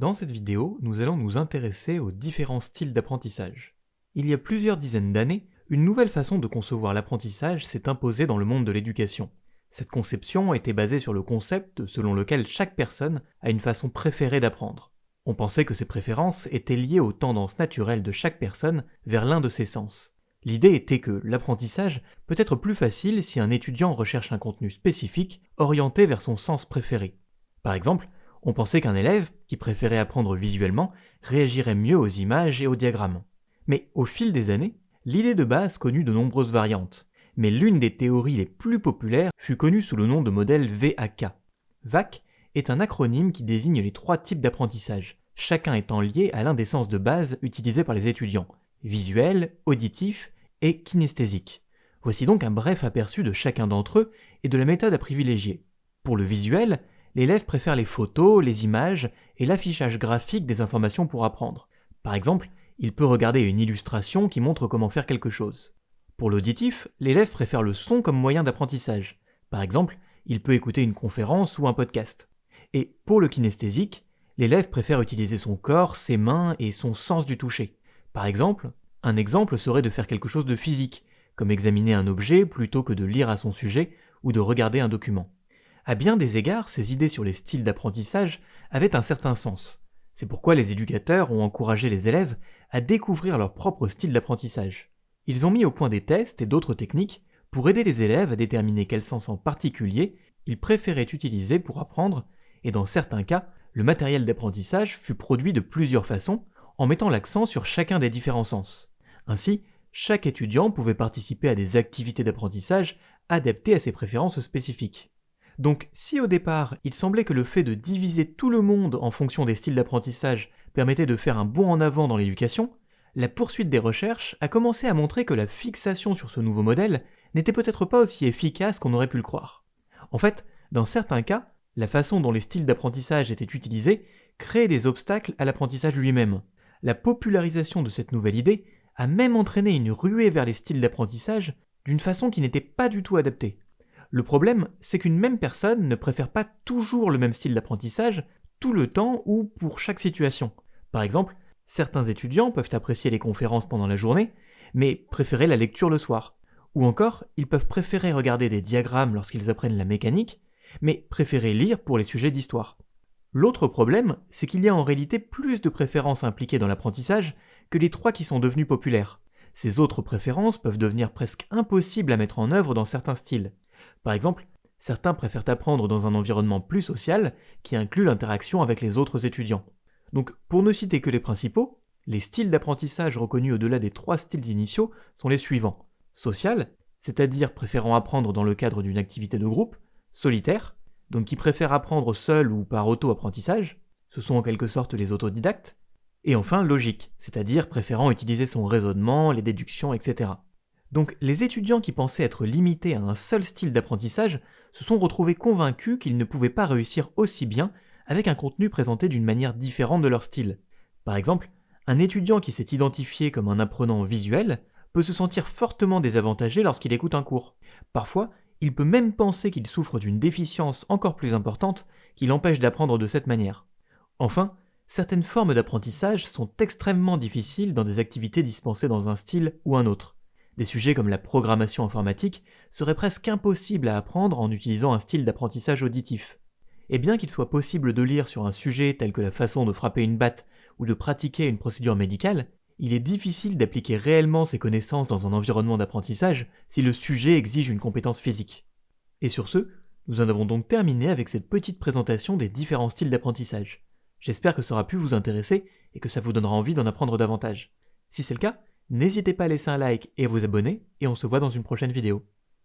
Dans cette vidéo, nous allons nous intéresser aux différents styles d'apprentissage. Il y a plusieurs dizaines d'années, une nouvelle façon de concevoir l'apprentissage s'est imposée dans le monde de l'éducation. Cette conception était basée sur le concept selon lequel chaque personne a une façon préférée d'apprendre. On pensait que ces préférences étaient liées aux tendances naturelles de chaque personne vers l'un de ses sens. L'idée était que l'apprentissage peut être plus facile si un étudiant recherche un contenu spécifique orienté vers son sens préféré. Par exemple, on pensait qu'un élève, qui préférait apprendre visuellement, réagirait mieux aux images et aux diagrammes. Mais au fil des années, l'idée de base connut de nombreuses variantes, mais l'une des théories les plus populaires fut connue sous le nom de modèle VAK. VAK est un acronyme qui désigne les trois types d'apprentissage, chacun étant lié à l'un des sens de base utilisés par les étudiants, visuel, auditif et kinesthésique. Voici donc un bref aperçu de chacun d'entre eux et de la méthode à privilégier. Pour le visuel, l'élève préfère les photos, les images et l'affichage graphique des informations pour apprendre. Par exemple, il peut regarder une illustration qui montre comment faire quelque chose. Pour l'auditif, l'élève préfère le son comme moyen d'apprentissage. Par exemple, il peut écouter une conférence ou un podcast. Et pour le kinesthésique, l'élève préfère utiliser son corps, ses mains et son sens du toucher. Par exemple, un exemple serait de faire quelque chose de physique, comme examiner un objet plutôt que de lire à son sujet ou de regarder un document. À bien des égards, ces idées sur les styles d'apprentissage avaient un certain sens. C'est pourquoi les éducateurs ont encouragé les élèves à découvrir leur propre style d'apprentissage. Ils ont mis au point des tests et d'autres techniques pour aider les élèves à déterminer quel sens en particulier ils préféraient utiliser pour apprendre, et dans certains cas, le matériel d'apprentissage fut produit de plusieurs façons en mettant l'accent sur chacun des différents sens. Ainsi, chaque étudiant pouvait participer à des activités d'apprentissage adaptées à ses préférences spécifiques. Donc si au départ il semblait que le fait de diviser tout le monde en fonction des styles d'apprentissage permettait de faire un bond en avant dans l'éducation, la poursuite des recherches a commencé à montrer que la fixation sur ce nouveau modèle n'était peut-être pas aussi efficace qu'on aurait pu le croire. En fait, dans certains cas, la façon dont les styles d'apprentissage étaient utilisés créait des obstacles à l'apprentissage lui-même. La popularisation de cette nouvelle idée a même entraîné une ruée vers les styles d'apprentissage d'une façon qui n'était pas du tout adaptée. Le problème, c'est qu'une même personne ne préfère pas toujours le même style d'apprentissage tout le temps ou pour chaque situation. Par exemple, certains étudiants peuvent apprécier les conférences pendant la journée, mais préférer la lecture le soir. Ou encore, ils peuvent préférer regarder des diagrammes lorsqu'ils apprennent la mécanique, mais préférer lire pour les sujets d'histoire. L'autre problème, c'est qu'il y a en réalité plus de préférences impliquées dans l'apprentissage que les trois qui sont devenues populaires. Ces autres préférences peuvent devenir presque impossibles à mettre en œuvre dans certains styles. Par exemple, certains préfèrent apprendre dans un environnement plus social qui inclut l'interaction avec les autres étudiants. Donc, pour ne citer que les principaux, les styles d'apprentissage reconnus au-delà des trois styles initiaux sont les suivants. Social, c'est-à-dire préférant apprendre dans le cadre d'une activité de groupe, solitaire, donc qui préfèrent apprendre seul ou par auto-apprentissage, ce sont en quelque sorte les autodidactes, et enfin logique, c'est-à-dire préférant utiliser son raisonnement, les déductions, etc. Donc les étudiants qui pensaient être limités à un seul style d'apprentissage se sont retrouvés convaincus qu'ils ne pouvaient pas réussir aussi bien avec un contenu présenté d'une manière différente de leur style. Par exemple, un étudiant qui s'est identifié comme un apprenant visuel peut se sentir fortement désavantagé lorsqu'il écoute un cours. Parfois, il peut même penser qu'il souffre d'une déficience encore plus importante qui l'empêche d'apprendre de cette manière. Enfin, certaines formes d'apprentissage sont extrêmement difficiles dans des activités dispensées dans un style ou un autre. Des sujets comme la programmation informatique seraient presque impossibles à apprendre en utilisant un style d'apprentissage auditif. Et bien qu'il soit possible de lire sur un sujet tel que la façon de frapper une batte ou de pratiquer une procédure médicale, il est difficile d'appliquer réellement ces connaissances dans un environnement d'apprentissage si le sujet exige une compétence physique. Et sur ce, nous en avons donc terminé avec cette petite présentation des différents styles d'apprentissage. J'espère que ça aura pu vous intéresser et que ça vous donnera envie d'en apprendre davantage. Si c'est le cas, N'hésitez pas à laisser un like et à vous abonner, et on se voit dans une prochaine vidéo.